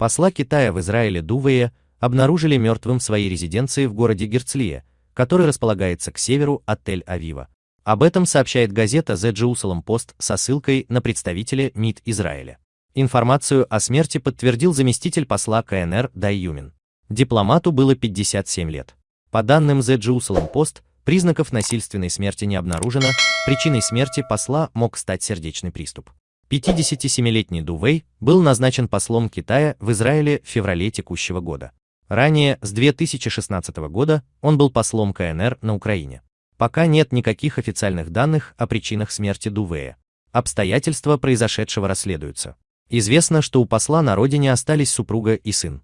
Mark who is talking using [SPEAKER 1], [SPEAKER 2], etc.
[SPEAKER 1] Посла Китая в Израиле Дувея обнаружили мертвым в своей резиденции в городе Герцлия, который располагается к северу от Тель-Авива. Об этом сообщает газета The Jerusalem Post со ссылкой на представителя МИД Израиля. Информацию о смерти подтвердил заместитель посла КНР Дай Юмин. Дипломату было 57 лет. По данным The Jerusalem Post, признаков насильственной смерти не обнаружено, причиной смерти посла мог стать сердечный приступ. 57-летний Дувей был назначен послом Китая в Израиле в феврале текущего года. Ранее, с 2016 года, он был послом КНР на Украине. Пока нет никаких официальных данных о причинах смерти Дувея. Обстоятельства произошедшего расследуются. Известно, что у посла на родине остались супруга и сын.